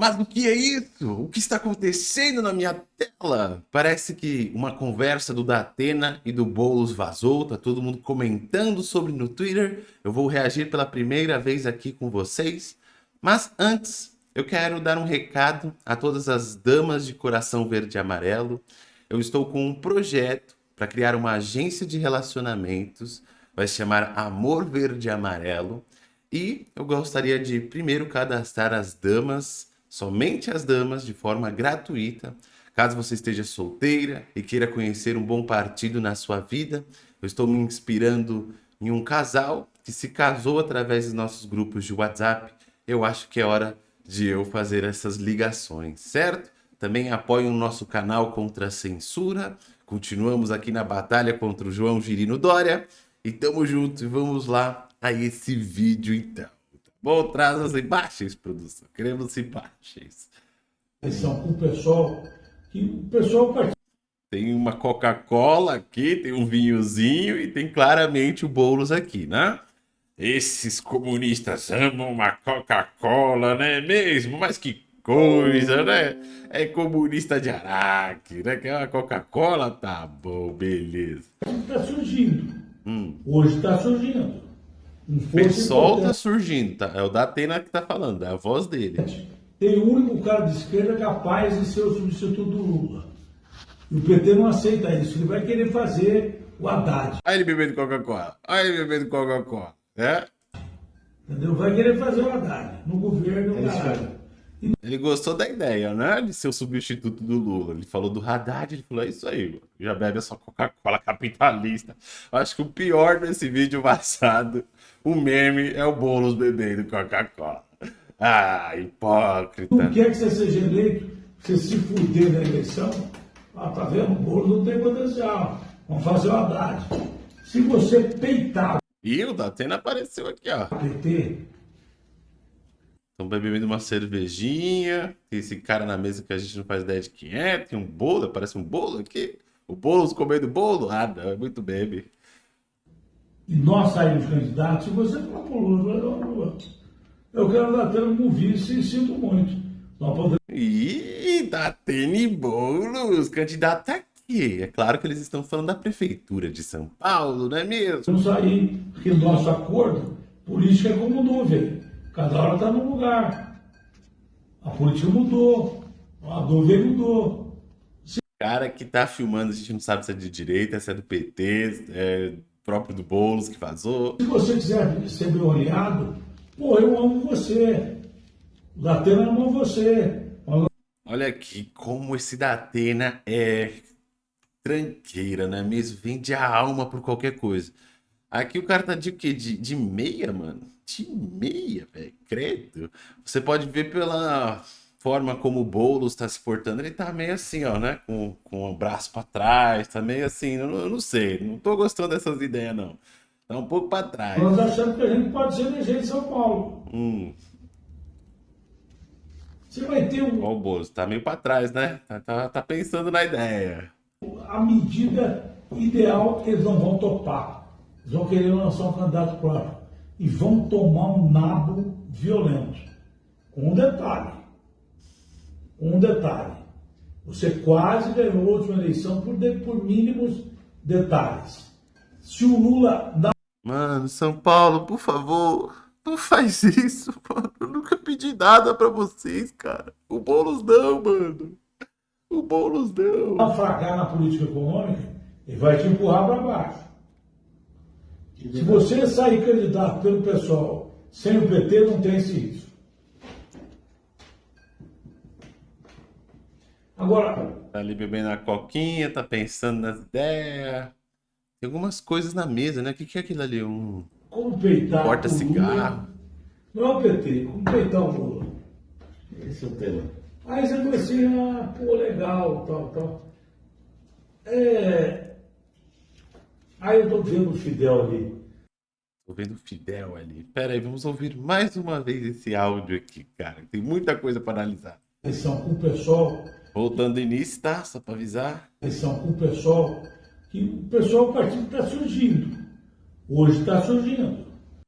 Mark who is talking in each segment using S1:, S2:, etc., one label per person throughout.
S1: Mas o que é isso? O que está acontecendo na minha tela? Parece que uma conversa do Datena e do Boulos vazou, tá todo mundo comentando sobre no Twitter. Eu vou reagir pela primeira vez aqui com vocês. Mas antes, eu quero dar um recado a todas as damas de coração verde e amarelo. Eu estou com um projeto para criar uma agência de relacionamentos, vai se chamar Amor Verde e Amarelo. E eu gostaria de primeiro cadastrar as damas somente as damas de forma gratuita. Caso você esteja solteira e queira conhecer um bom partido na sua vida, eu estou me inspirando em um casal que se casou através dos nossos grupos de WhatsApp. Eu acho que é hora de eu fazer essas ligações, certo? Também apoie o nosso canal contra a censura. Continuamos aqui na batalha contra o João Girino Dória. E tamo junto e vamos lá a esse vídeo então. Bom, traz as imagens, produção. Queremos imagens.
S2: São com o pessoal, que o pessoal
S1: Tem uma Coca-Cola aqui, tem um vinhozinho e tem claramente o Boulos aqui, né? Esses comunistas amam uma Coca-Cola, né mesmo? Mas que coisa, né? É comunista de Araque, né? Que é uma Coca-Cola, tá bom, beleza.
S2: Tá surgindo. Hum. Hoje tá surgindo.
S1: O pessoal tá surgindo, tá? É o Datena que tá falando, é a voz dele.
S2: Tem o único cara de esquerda capaz de ser o substituto do Lula. E o PT não aceita isso. Ele vai querer fazer o Haddad.
S1: Aí ele bebendo Coca-Cola. Aí ele bebendo Coca-Cola. É?
S2: Entendeu? Vai querer fazer o Haddad no governo. É
S1: ele gostou da ideia, né? De ser o substituto do Lula. Ele falou do Haddad, ele falou, é isso aí, mano. já bebe a sua Coca-Cola capitalista. Acho que o pior desse vídeo vazado, o meme, é o Boulos bebendo Coca-Cola. Ah, hipócrita.
S2: Não quer que você seja eleito, você se fuder na eleição. Ah, tá vendo? O Boulos não tem potencial. Vamos fazer o Haddad. Se você peitar...
S1: E o Datena apareceu aqui, ó.
S2: PT
S1: Estão bebendo uma cervejinha. Tem esse cara na mesa que a gente não faz ideia de quem é. Tem um bolo, parece um bolo aqui. O bolo comendo bolo? Ah, não, é muito bebe.
S2: E nós saímos candidatos. Se você falar pro Lula, eu quero dar tendo como vice e sinto muito.
S1: Nós podemos... Ih, Datene Boulos, candidato tá aqui. É claro que eles estão falando da prefeitura de São Paulo, não é mesmo?
S2: Vamos sair, porque nosso acordo, política é como nuvem. Cada hora está num lugar. A política mudou. A dúvida mudou.
S1: Cara que está filmando, a gente não sabe se é de direita, se é do PT, é próprio do Boulos que vazou.
S2: Se você quiser ser olhado, pô, eu amo você. O Datena ama você.
S1: Olha aqui como esse Datena é tranqueira, né mesmo? Vende a alma por qualquer coisa. Aqui o cara tá de quê? De, de meia, mano? de meia, velho. Credo. Você pode ver pela forma como o Boulos tá se portando. Ele tá meio assim, ó, né? Com, com o braço para trás, tá meio assim. Eu não, eu não sei, não tô gostando dessas ideias, não. Tá um pouco para trás.
S2: Nós achamos que a gente pode ser eleger em São Paulo.
S1: Hum.
S2: Você vai ter um...
S1: Ó, o Boulos tá meio para trás, né? Tá, tá, tá pensando na ideia.
S2: A medida ideal eles não vão topar. Eles vão querer lançar um candidato próprio e vão tomar um nabo violento. Com um detalhe. Um detalhe. Você quase ganhou a última eleição por, de, por mínimos detalhes. Se o Lula dá...
S1: Mano, São Paulo, por favor, não faz isso, mano. Eu nunca pedi nada pra vocês, cara. O Boulos não, mano. O Boulos não.
S2: Fracar na política econômica, ele vai te empurrar para baixo. Se você sair candidato pelo pessoal sem o PT, não tem esse risco. Agora.
S1: Tá ali bebendo a coquinha, tá pensando nas ideias. Tem algumas coisas na mesa, né? O que, que é aquilo ali? Um.
S2: Como peitar.
S1: Porta-cigarro.
S2: Não é o PT, como peitar o Lula. Esse é o tema. Aí você vai assim, ah, pô, legal, tal, tal. É, Aí eu tô vendo o Fidel ali.
S1: Tô vendo o Fidel ali. Pera aí, vamos ouvir mais uma vez esse áudio aqui, cara. Tem muita coisa para analisar.
S2: Eleição com o pessoal.
S1: Voltando do início, tá? Só para avisar.
S2: Eleição com o pessoal. Que o pessoal, o partido está surgindo. Hoje está surgindo.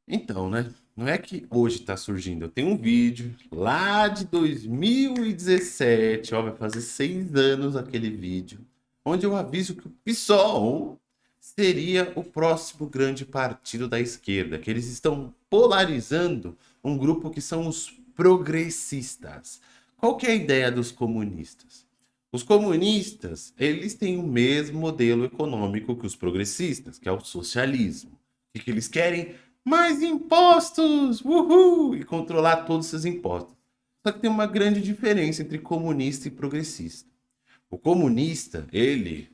S1: Então, né? não é que hoje está surgindo. Eu tenho um vídeo lá de 2017, ó, vai fazer seis anos aquele vídeo, onde eu aviso que o PSOL seria o próximo grande partido da esquerda, que eles estão polarizando um grupo que são os progressistas. Qual que é a ideia dos comunistas? Os comunistas, eles têm o mesmo modelo econômico que os progressistas, que é o socialismo. O que, eles querem? Mais impostos! Uhul! E controlar todos esses impostos. Só que tem uma grande diferença entre comunista e progressista. O comunista, ele,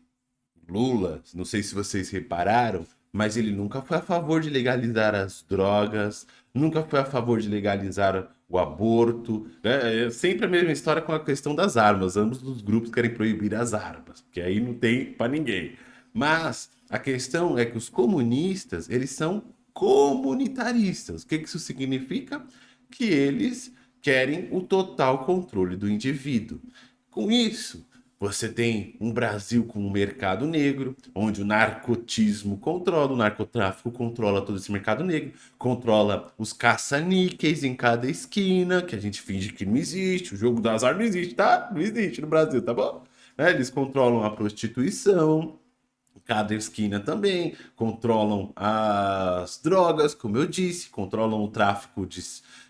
S1: Lula, não sei se vocês repararam, mas ele nunca foi a favor de legalizar as drogas, nunca foi a favor de legalizar o aborto. Né? É sempre a mesma história com a questão das armas. Ambos os grupos querem proibir as armas, porque aí não tem para ninguém. Mas a questão é que os comunistas, eles são comunitaristas. O que isso significa? Que eles querem o total controle do indivíduo. Com isso, você tem um Brasil com um mercado negro, onde o narcotismo controla, o narcotráfico controla todo esse mercado negro, controla os caça-níqueis em cada esquina, que a gente finge que não existe, o jogo do azar não existe, tá? Não existe no Brasil, tá bom? Né? Eles controlam a prostituição, cada esquina também, controlam as drogas, como eu disse, controlam o tráfico de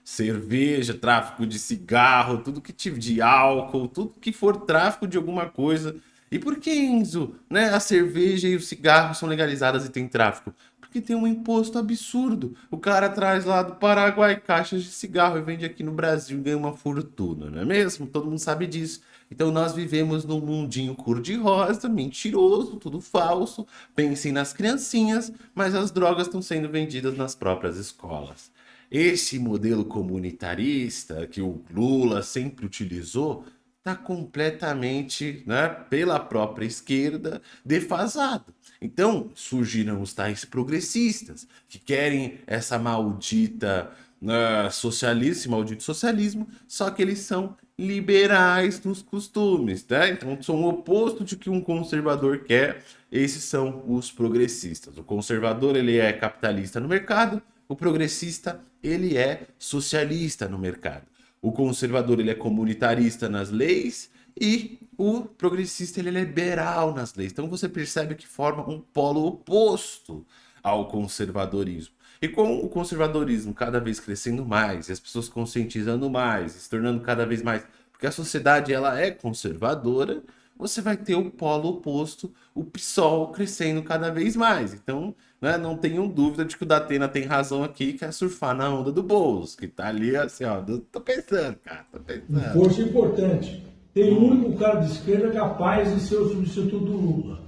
S1: cerveja, tráfico de cigarro, tudo que tiver de álcool, tudo que for tráfico de alguma coisa. E por que, Enzo, né, a cerveja e o cigarro são legalizadas e tem tráfico? Porque tem um imposto absurdo. O cara traz lá do Paraguai caixas de cigarro e vende aqui no Brasil e ganha uma fortuna, não é mesmo? Todo mundo sabe disso. Então nós vivemos num mundinho cor-de-rosa, mentiroso, tudo falso. Pensem nas criancinhas, mas as drogas estão sendo vendidas nas próprias escolas. Esse modelo comunitarista que o Lula sempre utilizou está completamente, né, pela própria esquerda, defasado. Então surgiram os tais progressistas que querem essa maldita uh, socialismo, maldito socialismo, só que eles são liberais nos costumes, tá? Então são o oposto de que um conservador quer. Esses são os progressistas. O conservador ele é capitalista no mercado, o progressista, ele é socialista no mercado. O conservador, ele é comunitarista nas leis e o progressista, ele é liberal nas leis. Então você percebe que forma um polo oposto ao conservadorismo. E com o conservadorismo cada vez crescendo mais, as pessoas conscientizando mais, se tornando cada vez mais, porque a sociedade ela é conservadora, você vai ter o polo oposto, o PSOL crescendo cada vez mais. Então, né, não tenham dúvida de que o Datena tem razão aqui, que é surfar na onda do Boulos, que tá ali assim, ó, tô pensando, cara, tô pensando.
S2: Força importante. Tem um único cara de esquerda capaz de ser o substituto do Lula.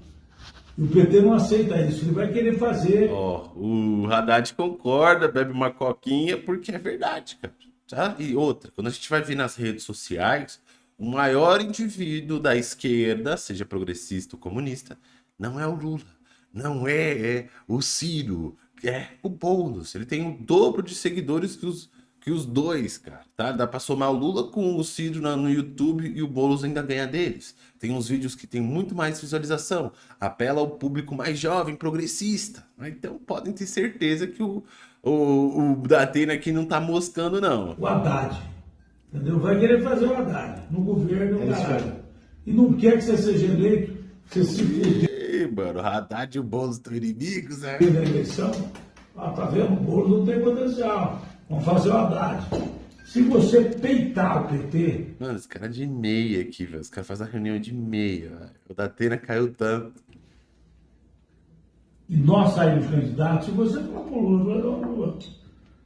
S2: O PT não aceita isso, ele vai querer fazer.
S1: Ó, o Haddad concorda, bebe uma coquinha, porque é verdade, cara. Tá? E outra, quando a gente vai ver nas redes sociais, o maior indivíduo da esquerda, seja progressista ou comunista, não é o Lula, não é, é o Ciro, é o Boulos. Ele tem o dobro de seguidores que os, que os dois, cara, tá? Dá pra somar o Lula com o Ciro no YouTube e o Boulos ainda ganha deles. Tem uns vídeos que tem muito mais visualização, apela ao público mais jovem, progressista. Né? Então podem ter certeza que o, o, o Datena aqui não tá moscando, não.
S2: O Haddad Entendeu? Vai querer fazer o Haddad no governo, é caralho. E não quer que você seja eleito, você se fuder.
S1: mano, o Haddad e o Boulos estão inimigos, né?
S2: Na eleição, ah, tá vendo? O Boulos não tem potencial. Vamos fazer o Haddad. Se você peitar o PT.
S1: Mano, esse cara é de meia aqui, velho. Os caras fazem a reunião de meia, velho. O Datena caiu tanto.
S2: E nós saímos candidatos, se você falar pro Lula,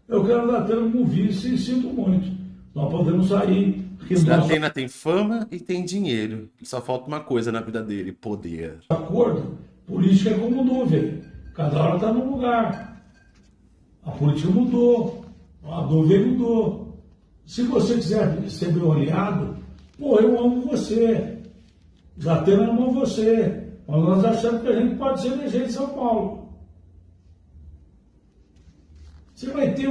S2: eu quero o Datena como vice e sinto muito. Nós podemos sair.
S1: Porque Datena tem fama e tem dinheiro. Só falta uma coisa na vida dele: poder.
S2: Acordo. Política é como nuvem. Cada hora está num lugar. A política mudou. A nuvem mudou. Se você quiser ser meu aliado, pô, eu amo você. Datena ama você. Mas nós achamos que a gente pode ser eleger em São Paulo. Você vai ter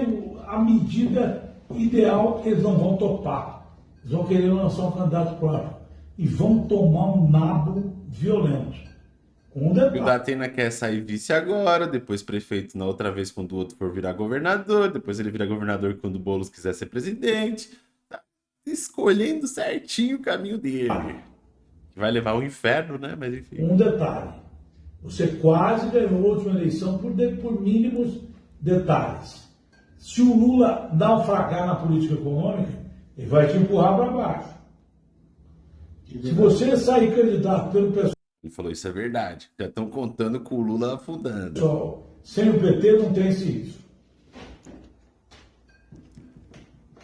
S2: a medida ideal, eles não vão topar. Eles vão querer lançar um candidato próprio. E vão tomar um nabo violento. Um
S1: E
S2: detalhe.
S1: o Datena quer sair vice agora, depois prefeito na outra vez quando o outro for virar governador, depois ele vira governador quando o Boulos quiser ser presidente. Tá escolhendo certinho o caminho dele. Que vai levar ao inferno, né? Mas enfim.
S2: Um detalhe. Você quase ganhou a última eleição por, de- por mínimos detalhes. Se o Lula naufragar na política econômica, ele vai te empurrar para baixo. Se você sair candidato pelo
S1: Ele falou isso é verdade. Já estão contando com o Lula afundando.
S2: pessoal, sem o PT não tem esse risco.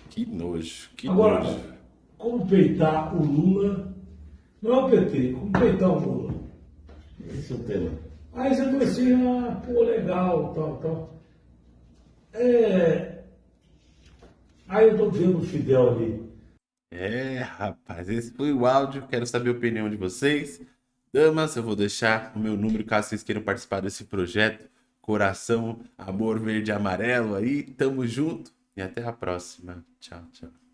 S1: Que nojo, que
S2: Agora,
S1: nojo.
S2: como peitar o Lula, não é o PT, como peitar o Lula.
S3: Esse é o tema.
S2: Aí você fala assim, ah, pô, legal, tal, tal. É... Aí eu tô vendo o Fidel ali.
S1: É, rapaz, esse foi o áudio. Quero saber a opinião de vocês. Damas, eu vou deixar o meu número caso vocês queiram participar desse projeto. Coração, amor verde e amarelo aí. Tamo junto e até a próxima. Tchau, tchau.